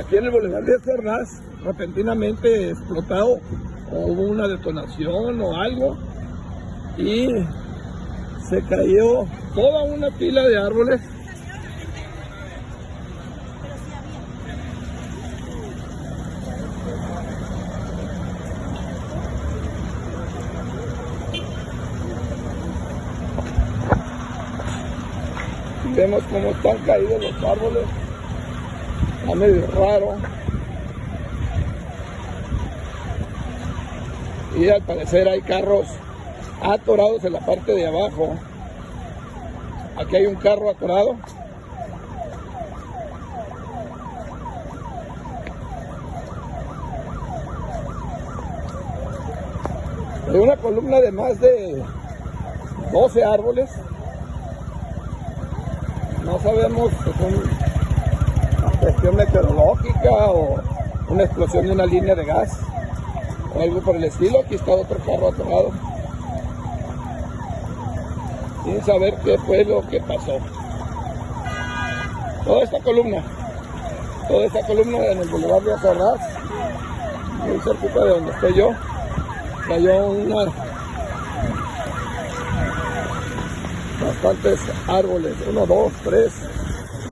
aquí en el Boulevard de Ferraz, repentinamente explotado, o hubo una detonación o algo, y se cayó toda una pila de árboles. Vemos cómo están caídos los árboles. Está medio raro. Y al parecer hay carros atorados en la parte de abajo. Aquí hay un carro atorado. Hay una columna de más de 12 árboles. No sabemos si es una cuestión meteorológica o una explosión de una línea de gas o algo por el estilo. Aquí está otro carro atorado sin saber qué fue lo que pasó. Toda esta columna, toda esta columna en el Boulevard de Azarraz, muy cerquita de donde estoy yo, cayó una, bastantes árboles, uno, dos, tres,